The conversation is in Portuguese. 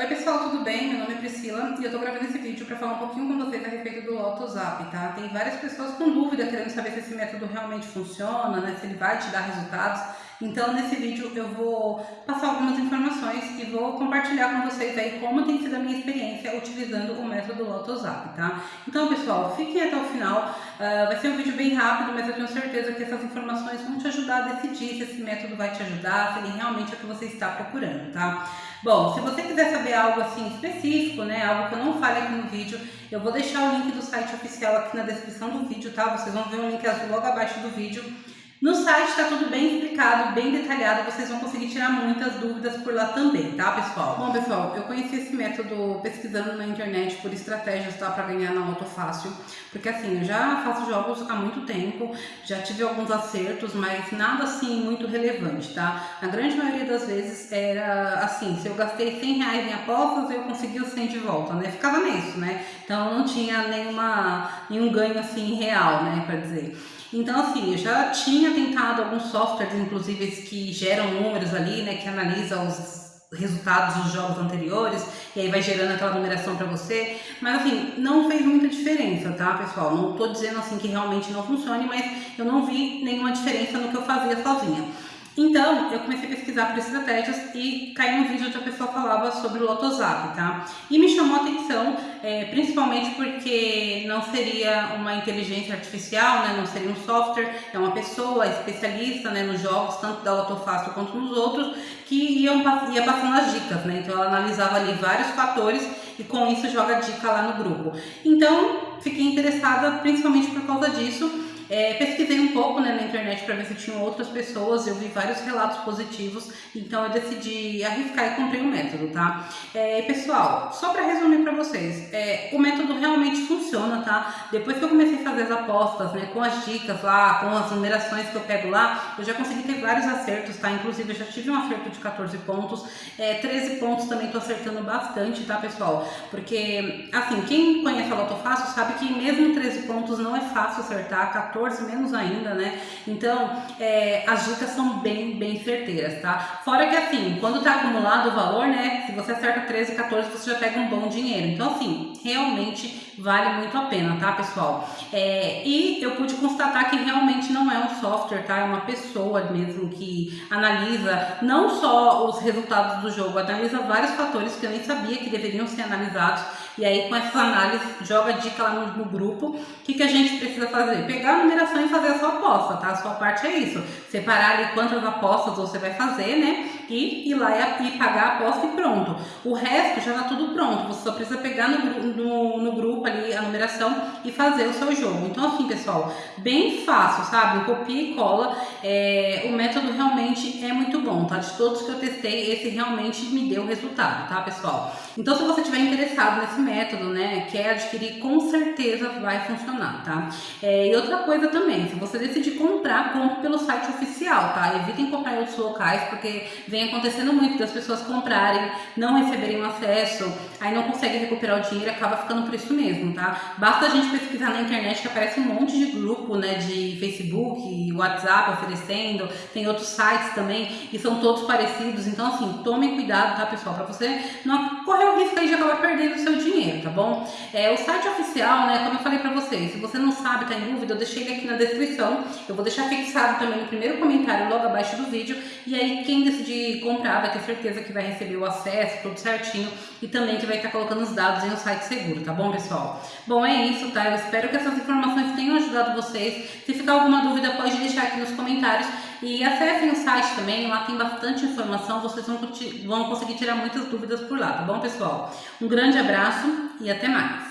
Oi pessoal, tudo bem? Meu nome é Priscila e eu tô gravando esse vídeo para falar um pouquinho com vocês a respeito do AutoZap, tá? Tem várias pessoas com dúvida querendo saber se esse método realmente funciona, né? Se ele vai te dar resultados. Então nesse vídeo eu vou passar algumas informações e vou compartilhar com vocês aí como tem sido a minha experiência utilizando o método do AutoZap, tá? Então pessoal, fiquem até o final, uh, vai ser um vídeo bem rápido, mas eu tenho certeza que essas informações vão te ajudar a decidir se esse método vai te ajudar, se ele realmente é o que você está procurando, tá? Bom, se você quiser saber algo assim específico, né, algo que eu não fale aqui no vídeo, eu vou deixar o link do site oficial aqui na descrição do vídeo, tá? Vocês vão ver o link azul logo abaixo do vídeo. No site está tudo bem explicado, bem detalhado, vocês vão conseguir tirar muitas dúvidas por lá também, tá pessoal? Bom pessoal, eu conheci esse método pesquisando na internet por estratégias, tá? Para ganhar na Auto Fácil, porque assim, eu já faço jogos há muito tempo, já tive alguns acertos, mas nada assim muito relevante, tá? Na grande maioria das vezes era assim, se eu gastei 100 reais em apostas, eu consegui os 100 de volta, né? Ficava nisso, né? Então não tinha nenhuma, nenhum ganho assim real, né? Para dizer. Então, assim, eu já tinha tentado alguns softwares, inclusive, que geram números ali, né, que analisa os resultados dos jogos anteriores e aí vai gerando aquela numeração para você, mas assim, não fez muita diferença, tá, pessoal? Não tô dizendo assim que realmente não funcione, mas eu não vi nenhuma diferença no que eu fazia sozinha. Então, eu comecei a pesquisar por estratégias e caí num vídeo onde a pessoa falava sobre o Lotozap, tá? E me chamou a atenção, é, principalmente porque não seria uma inteligência artificial, né? Não seria um software, é uma pessoa especialista né, nos jogos, tanto da Lotofácil quanto nos outros, que ia passando as dicas, né? Então, ela analisava ali vários fatores e com isso joga dica lá no grupo. Então, fiquei interessada principalmente por causa disso é, pesquisei um pouco né, na internet para ver se tinham outras pessoas, eu vi vários relatos positivos, então eu decidi arriscar e comprei o método, tá? É, pessoal, só para resumir para vocês, é, o método realmente funciona, tá? Depois que eu comecei a fazer as apostas, né, com as dicas lá, com as numerações que eu pego lá, eu já consegui ter vários acertos, tá? Inclusive eu já tive um acerto de 14 pontos, é, 13 pontos também tô acertando bastante, tá, pessoal? Porque, assim, quem conhece a Loto Fácil sabe que mesmo 13 pontos não é fácil acertar, 14 14 menos ainda, né? Então, é, as dicas são bem, bem tá? Fora que assim, quando tá acumulado o valor, né? Se você acerta 13, 14, você já pega um bom dinheiro. Então, assim, realmente vale muito a pena, tá, pessoal? É, e eu pude constatar que realmente não é um software, tá? É uma pessoa mesmo que analisa não só os resultados do jogo, analisa vários fatores que eu nem sabia que deveriam ser analisados. E aí, com essa análise, joga dica lá no, no grupo. O que, que a gente precisa fazer? Pegar numeração e fazer a sua aposta, tá? A sua parte é isso. Separar ali quantas apostas você vai fazer, né? E ir lá e, e pagar a aposta e pronto. O resto já tá tudo pronto. Você só precisa pegar no, no, no grupo ali a numeração e fazer o seu jogo. Então, assim, pessoal, bem fácil, sabe? Copia e cola. É, o método realmente é muito bom, tá? De todos que eu testei, esse realmente me deu resultado, tá, pessoal? Então, se você tiver interessado nesse método, né, quer adquirir, com certeza vai funcionar, tá? É, e outra coisa também, se você decidir comprar, compre pelo site oficial, tá? Evitem comprar em outros locais, porque vem acontecendo muito das pessoas comprarem, não receberem o acesso, aí não conseguem recuperar o dinheiro acaba ficando por isso mesmo, tá? Basta a gente pesquisar na internet que aparece um monte de grupo, né, de Facebook, WhatsApp oferecendo, tem outros sites também, e são todos parecidos, então assim, tomem cuidado, tá, pessoal? Pra você não correr o risco aí de acabar perdendo o seu dinheiro, tá bom? É, o site oficial, né, como eu falei pra vocês, se você não sabe, tá em dúvida, eu deixei ele aqui na descrição, eu vou deixar fixado também no primeiro comentário logo abaixo do vídeo, e aí quem decidir comprar vai ter certeza que vai receber o acesso, tudo certinho, e também que vai estar colocando os dados em um site seguro, tá bom, pessoal? Bom, é isso, tá? Eu espero que essas informações tenham ajudado vocês. Se ficar alguma dúvida, pode deixar aqui nos comentários. E acessem o site também, lá tem bastante informação, vocês vão, vão conseguir tirar muitas dúvidas por lá, tá bom, pessoal? Um grande abraço e até mais!